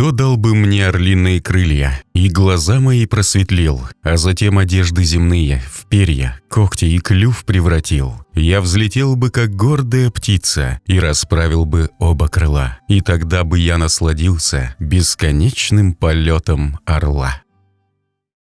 Кто дал бы мне орлиные крылья, и глаза мои просветлил, а затем одежды земные в перья, когти и клюв превратил? Я взлетел бы, как гордая птица, и расправил бы оба крыла, и тогда бы я насладился бесконечным полетом орла.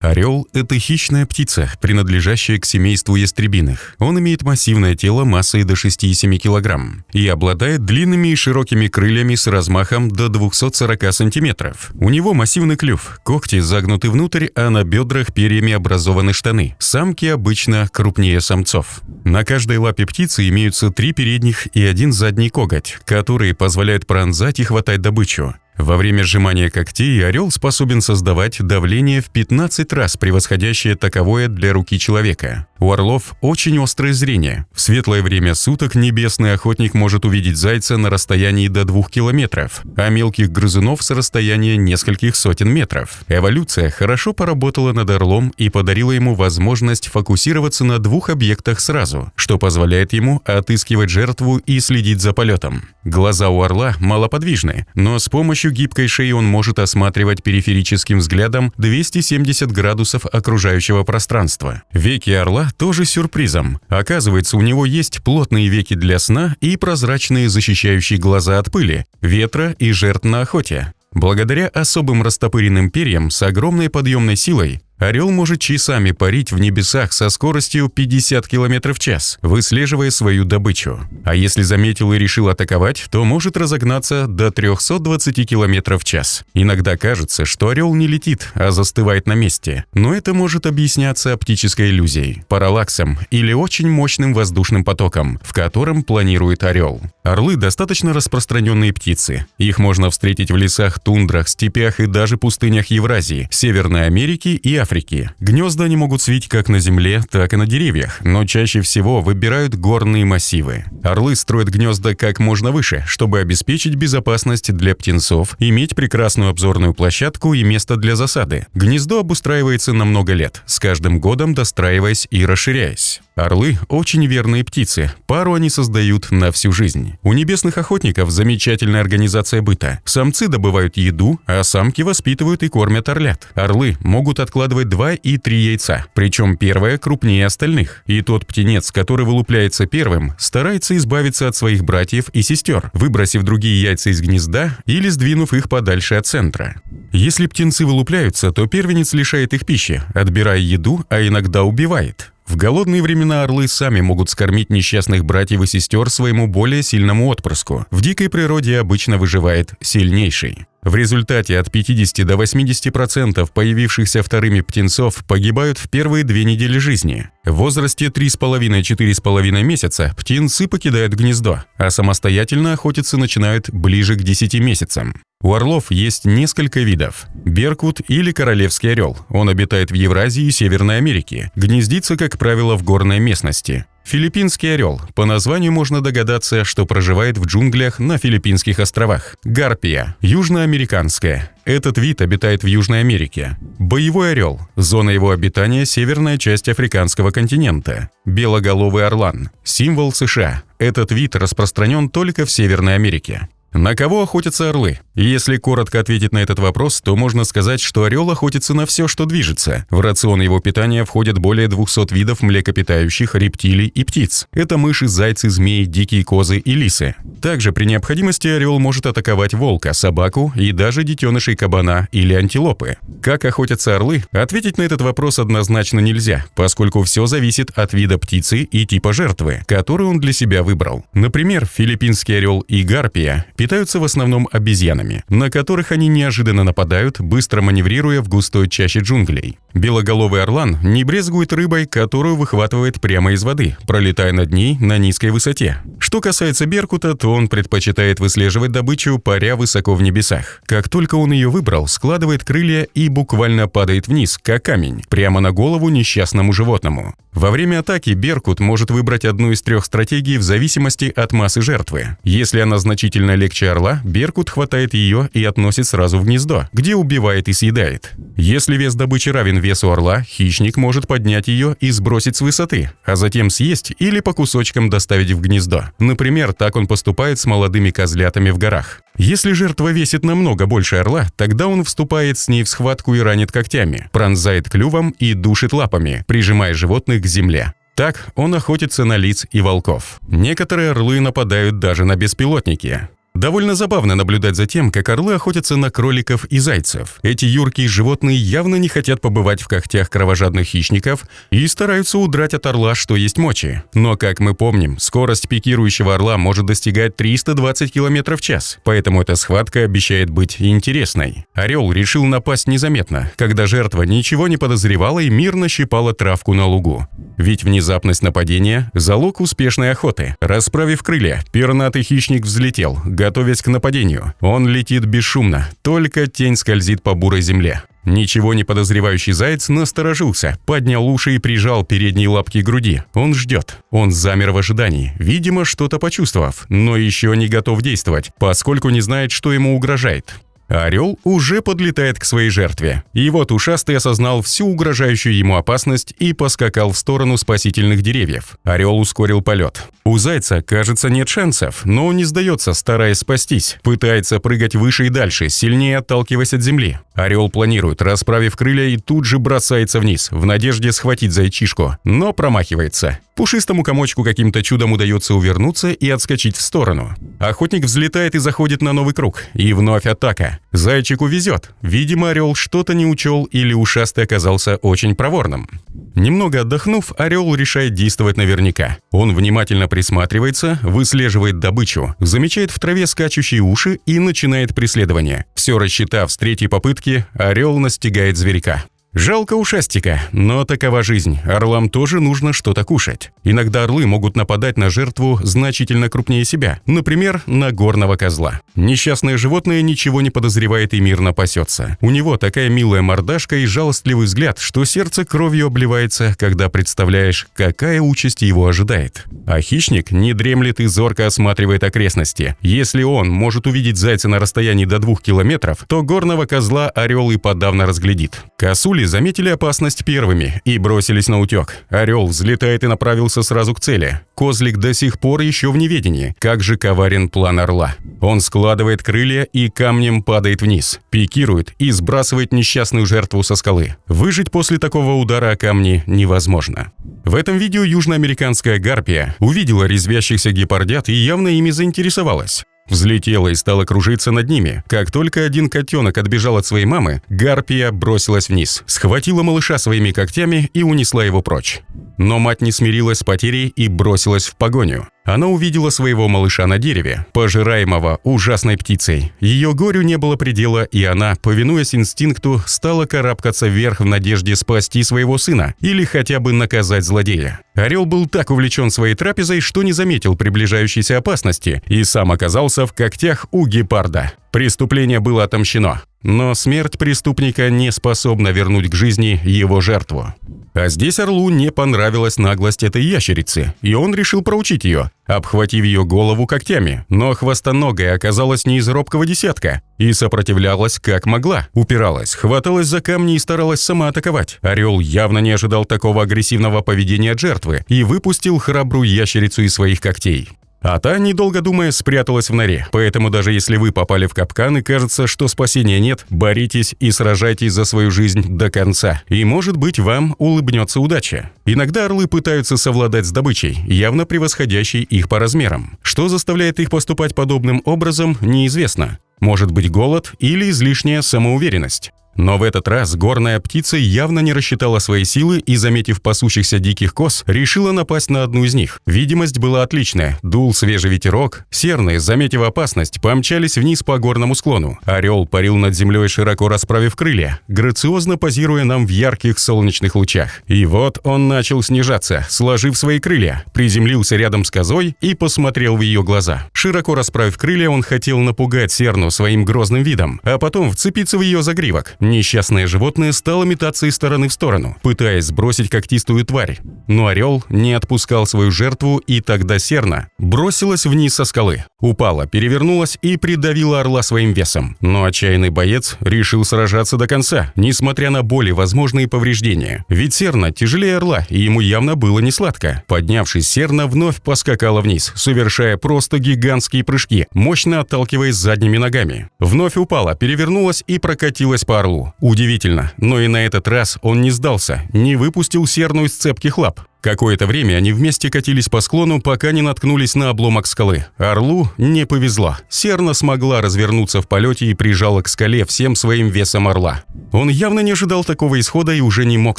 Орел – это хищная птица, принадлежащая к семейству ястребиных. Он имеет массивное тело массой до 6,7 кг и обладает длинными и широкими крыльями с размахом до 240 см. У него массивный клюв, когти загнуты внутрь, а на бедрах перьями образованы штаны. Самки обычно крупнее самцов. На каждой лапе птицы имеются три передних и один задний коготь, которые позволяют пронзать и хватать добычу. Во время сжимания когтей орел способен создавать давление в 15 раз превосходящее таковое для руки человека. У орлов очень острое зрение. В светлое время суток небесный охотник может увидеть зайца на расстоянии до 2 километров, а мелких грызунов с расстояния нескольких сотен метров. Эволюция хорошо поработала над орлом и подарила ему возможность фокусироваться на двух объектах сразу, что позволяет ему отыскивать жертву и следить за полетом. Глаза у орла малоподвижны, но с помощью гибкой шеи он может осматривать периферическим взглядом 270 градусов окружающего пространства. Веки орла тоже сюрпризом. Оказывается, у него есть плотные веки для сна и прозрачные защищающие глаза от пыли, ветра и жертв на охоте. Благодаря особым растопыренным перьям с огромной подъемной силой Орел может часами парить в небесах со скоростью 50 км в час, выслеживая свою добычу. А если заметил и решил атаковать, то может разогнаться до 320 км в час. Иногда кажется, что орел не летит, а застывает на месте. Но это может объясняться оптической иллюзией, параллаксом или очень мощным воздушным потоком, в котором планирует орел. Орлы достаточно распространенные птицы. Их можно встретить в лесах, тундрах, степях и даже пустынях Евразии, Северной Америки и Африки. Африки. Гнезда они могут свить как на земле, так и на деревьях, но чаще всего выбирают горные массивы. Орлы строят гнезда как можно выше, чтобы обеспечить безопасность для птенцов, иметь прекрасную обзорную площадку и место для засады. Гнездо обустраивается на много лет, с каждым годом достраиваясь и расширяясь. Орлы – очень верные птицы, пару они создают на всю жизнь. У небесных охотников замечательная организация быта. Самцы добывают еду, а самки воспитывают и кормят орлят. Орлы могут откладывать 2 и 3 яйца, причем первое крупнее остальных. И тот птенец, который вылупляется первым, старается избавиться от своих братьев и сестер, выбросив другие яйца из гнезда или сдвинув их подальше от центра. Если птенцы вылупляются, то первенец лишает их пищи, отбирая еду, а иногда убивает. В голодные времена орлы сами могут скормить несчастных братьев и сестер своему более сильному отпрыску. В дикой природе обычно выживает сильнейший. В результате от 50 до 80% появившихся вторыми птенцов погибают в первые две недели жизни. В возрасте 3,5-4,5 месяца птенцы покидают гнездо, а самостоятельно охотиться начинают ближе к 10 месяцам. У орлов есть несколько видов. Беркут или королевский орел. Он обитает в Евразии и Северной Америке. Гнездится, как правило, в горной местности. Филиппинский орел. По названию можно догадаться, что проживает в джунглях на Филиппинских островах. Гарпия. Южноамериканская. Этот вид обитает в Южной Америке. Боевой орел. Зона его обитания – северная часть африканского континента. Белоголовый орлан. Символ США. Этот вид распространен только в Северной Америке. На кого охотятся орлы? Если коротко ответить на этот вопрос, то можно сказать, что орел охотится на все, что движется. В рацион его питания входят более 200 видов млекопитающих, рептилий и птиц. Это мыши, зайцы, змеи, дикие козы и лисы. Также при необходимости орел может атаковать волка, собаку и даже детенышей кабана или антилопы. Как охотятся орлы? Ответить на этот вопрос однозначно нельзя, поскольку все зависит от вида птицы и типа жертвы, которую он для себя выбрал. Например, филиппинский орел и гарпия питаются в основном обезьянами, на которых они неожиданно нападают, быстро маневрируя в густой чаще джунглей. Белоголовый орлан не брезгует рыбой, которую выхватывает прямо из воды, пролетая над ней на низкой высоте. Что касается беркута, то он предпочитает выслеживать добычу, паря высоко в небесах. Как только он ее выбрал, складывает крылья и буквально падает вниз, как камень, прямо на голову несчастному животному. Во время атаки Беркут может выбрать одну из трех стратегий в зависимости от массы жертвы. Если она значительно легче орла, Беркут хватает ее и относит сразу в гнездо, где убивает и съедает. Если вес добычи равен вес у орла, хищник может поднять ее и сбросить с высоты, а затем съесть или по кусочкам доставить в гнездо. Например, так он поступает с молодыми козлятами в горах. Если жертва весит намного больше орла, тогда он вступает с ней в схватку и ранит когтями, пронзает клювом и душит лапами, прижимая животных к земле. Так он охотится на лиц и волков. Некоторые орлы нападают даже на беспилотники. Довольно забавно наблюдать за тем, как орлы охотятся на кроликов и зайцев. Эти юркие животные явно не хотят побывать в когтях кровожадных хищников и стараются удрать от орла, что есть мочи. Но, как мы помним, скорость пикирующего орла может достигать 320 км в час, поэтому эта схватка обещает быть интересной. Орел решил напасть незаметно, когда жертва ничего не подозревала и мирно щипала травку на лугу. Ведь внезапность нападения – залог успешной охоты. Расправив крылья, пернатый хищник взлетел, готовясь к нападению. Он летит бесшумно, только тень скользит по бурой земле. Ничего не подозревающий заяц насторожился, поднял уши и прижал передние лапки к груди. Он ждет. Он замер в ожидании, видимо, что-то почувствовав, но еще не готов действовать, поскольку не знает, что ему угрожает. Орел уже подлетает к своей жертве. И вот ушастый осознал всю угрожающую ему опасность и поскакал в сторону спасительных деревьев. Орел ускорил полет. У зайца, кажется, нет шансов, но он не сдается, стараясь спастись. Пытается прыгать выше и дальше, сильнее отталкиваясь от земли. Орел планирует, расправив крылья, и тут же бросается вниз, в надежде схватить зайчишку, но промахивается. Пушистому комочку каким-то чудом удается увернуться и отскочить в сторону. Охотник взлетает и заходит на новый круг. И вновь атака. Зайчику везет. Видимо, орел что-то не учел или ушастый оказался очень проворным. Немного отдохнув, орел решает действовать наверняка. Он внимательно присматривается, выслеживает добычу, замечает в траве скачущие уши и начинает преследование. Все рассчитав с третьей попытки, орел настигает зверька. Жалко ушастика, но такова жизнь. Орлам тоже нужно что-то кушать. Иногда орлы могут нападать на жертву значительно крупнее себя, например, на горного козла. Несчастное животное ничего не подозревает и мирно пасется. У него такая милая мордашка и жалостливый взгляд, что сердце кровью обливается, когда представляешь, какая участь его ожидает. А хищник не дремлет и зорко осматривает окрестности. Если он может увидеть зайца на расстоянии до двух километров, то горного козла орел и подавно разглядит. Косули Пули заметили опасность первыми и бросились на утек. Орел взлетает и направился сразу к цели. Козлик до сих пор еще в неведении. Как же коварен план орла. Он складывает крылья и камнем падает вниз, пикирует и сбрасывает несчастную жертву со скалы. Выжить после такого удара о камни невозможно. В этом видео южноамериканская гарпия увидела резвящихся гепардят и явно ими заинтересовалась. Взлетела и стала кружиться над ними. Как только один котенок отбежал от своей мамы, гарпия бросилась вниз, схватила малыша своими когтями и унесла его прочь. Но мать не смирилась с потерей и бросилась в погоню. Она увидела своего малыша на дереве, пожираемого ужасной птицей. Ее горю не было предела, и она, повинуясь инстинкту, стала карабкаться вверх в надежде спасти своего сына или хотя бы наказать злодея. Орел был так увлечен своей трапезой, что не заметил приближающейся опасности и сам оказался в когтях у гепарда. Преступление было отомщено, но смерть преступника не способна вернуть к жизни его жертву. А здесь Орлу не понравилась наглость этой ящерицы, и он решил проучить ее, обхватив ее голову когтями. Но хвостоногая оказалась не из робкого десятка и сопротивлялась как могла, упиралась, хваталась за камни и старалась сама атаковать. Орел явно не ожидал такого агрессивного поведения от жертвы и выпустил храбрую ящерицу из своих когтей. А та, недолго думая, спряталась в норе. Поэтому даже если вы попали в капкан и кажется, что спасения нет, боритесь и сражайтесь за свою жизнь до конца. И может быть вам улыбнется удача. Иногда орлы пытаются совладать с добычей, явно превосходящей их по размерам. Что заставляет их поступать подобным образом, неизвестно. Может быть голод или излишняя самоуверенность. Но в этот раз горная птица явно не рассчитала свои силы и, заметив пасущихся диких коз, решила напасть на одну из них. Видимость была отличная. Дул свежий ветерок. Серные, заметив опасность, помчались вниз по горному склону. Орел парил над землей, широко расправив крылья, грациозно позируя нам в ярких солнечных лучах. И вот он начал снижаться, сложив свои крылья, приземлился рядом с козой и посмотрел в ее глаза. Широко расправив крылья, он хотел напугать Серну своим грозным видом, а потом вцепиться в ее загривок. Несчастное животное стало метаться из стороны в сторону, пытаясь сбросить когтистую тварь. Но орел не отпускал свою жертву, и тогда серна бросилась вниз со скалы, упала, перевернулась и придавила орла своим весом. Но отчаянный боец решил сражаться до конца, несмотря на боли, возможные повреждения. Ведь серна тяжелее орла, и ему явно было не сладко. Поднявшись, серна вновь поскакала вниз, совершая просто гигантские прыжки, мощно отталкиваясь задними ногами. Вновь упала, перевернулась и прокатилась по орлу. Удивительно, но и на этот раз он не сдался, не выпустил серну из цепких лап. Какое-то время они вместе катились по склону, пока не наткнулись на обломок скалы. Орлу не повезло. Серна смогла развернуться в полете и прижала к скале всем своим весом орла. Он явно не ожидал такого исхода и уже не мог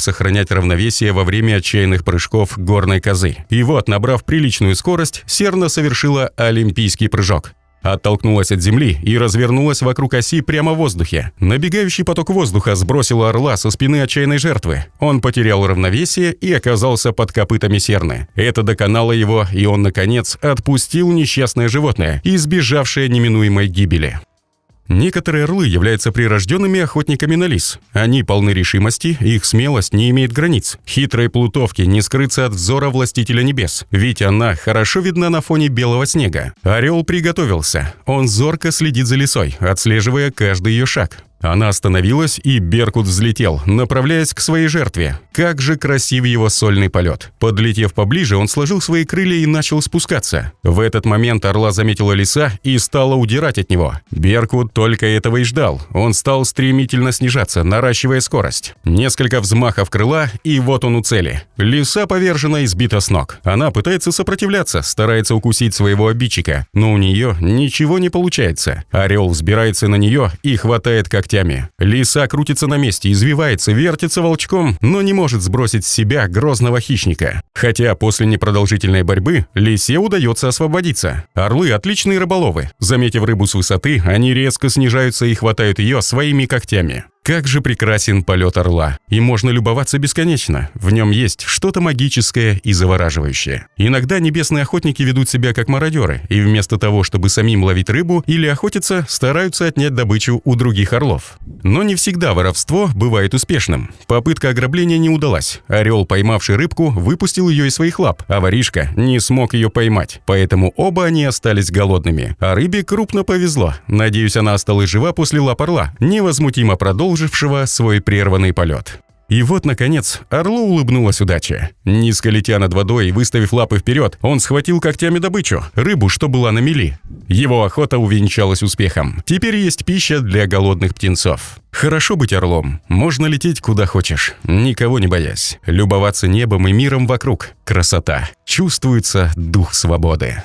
сохранять равновесие во время отчаянных прыжков горной козы. И вот, набрав приличную скорость, Серна совершила олимпийский прыжок. Оттолкнулась от земли и развернулась вокруг оси прямо в воздухе. Набегающий поток воздуха сбросил орла со спины отчаянной жертвы. Он потерял равновесие и оказался под копытами серны. Это доконало его, и он, наконец, отпустил несчастное животное, избежавшее неминуемой гибели. Некоторые орлы являются прирожденными охотниками на лис. Они полны решимости, их смелость не имеет границ. Хитрой плутовке не скрыться от взора властителя небес, ведь она хорошо видна на фоне белого снега. Орел приготовился. Он зорко следит за лисой, отслеживая каждый ее шаг. Она остановилась, и Беркут взлетел, направляясь к своей жертве. Как же красив его сольный полет. Подлетев поближе, он сложил свои крылья и начал спускаться. В этот момент орла заметила лиса и стала удирать от него. Беркут только этого и ждал. Он стал стремительно снижаться, наращивая скорость. Несколько взмахов крыла, и вот он у цели. Лиса повержена и сбита с ног. Она пытается сопротивляться, старается укусить своего обидчика, но у нее ничего не получается. Орел взбирается на нее и хватает как когтями. Лиса крутится на месте, извивается, вертится волчком, но не может сбросить с себя грозного хищника. Хотя после непродолжительной борьбы лисе удается освободиться. Орлы – отличные рыболовы. Заметив рыбу с высоты, они резко снижаются и хватают ее своими когтями. Как же прекрасен полет орла, и можно любоваться бесконечно. В нем есть что-то магическое и завораживающее. Иногда небесные охотники ведут себя как мародеры, и вместо того, чтобы самим ловить рыбу или охотиться, стараются отнять добычу у других орлов. Но не всегда воровство бывает успешным. Попытка ограбления не удалась. Орел, поймавший рыбку, выпустил ее из своих лап, а воришка не смог ее поймать. Поэтому оба они остались голодными. А рыбе крупно повезло. Надеюсь, она осталась жива после лап орла, невозмутимо продолжила продолжившего свой прерванный полет. И вот, наконец, орлу улыбнулась удача. Низко летя над водой и выставив лапы вперед, он схватил когтями добычу, рыбу, что была на мели. Его охота увенчалась успехом. Теперь есть пища для голодных птенцов. Хорошо быть орлом. Можно лететь куда хочешь, никого не боясь. Любоваться небом и миром вокруг. Красота. Чувствуется дух свободы.